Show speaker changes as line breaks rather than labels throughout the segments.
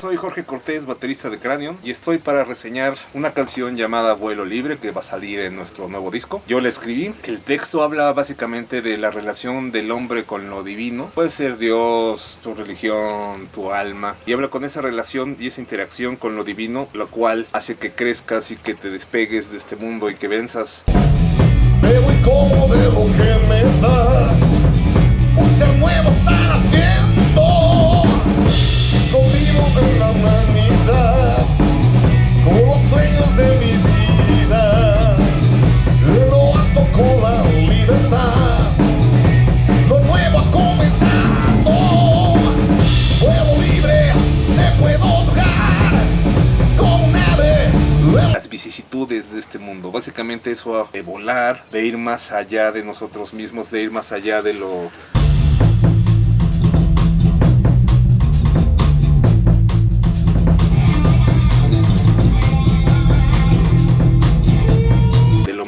soy Jorge Cortés, baterista de Cranion, y estoy para reseñar una canción llamada Vuelo Libre que va a salir en nuestro nuevo disco. Yo la escribí. El texto habla básicamente de la relación del hombre con lo divino. Puede ser Dios, tu religión, tu alma. Y habla con esa relación y esa interacción con lo divino, lo cual hace que crezcas y que te despegues de este mundo y que venzas. Las vicisitudes de este mundo. Básicamente eso de volar, de ir más allá de nosotros mismos, de ir más allá de lo...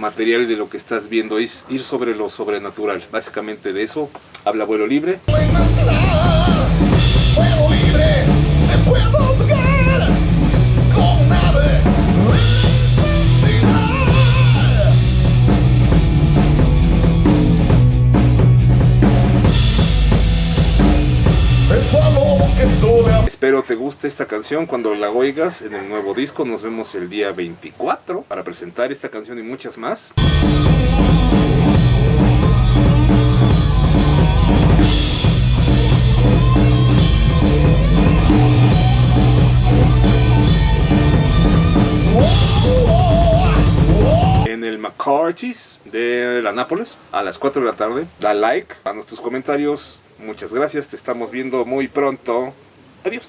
material y de lo que estás viendo, es ir sobre lo sobrenatural. Básicamente de eso habla Vuelo Libre. Espero te guste esta canción cuando la oigas en el nuevo disco. Nos vemos el día 24 para presentar esta canción y muchas más. En el McCarthy's de la Nápoles a las 4 de la tarde. Da like, danos tus comentarios. Muchas gracias, te estamos viendo muy pronto. Adiós.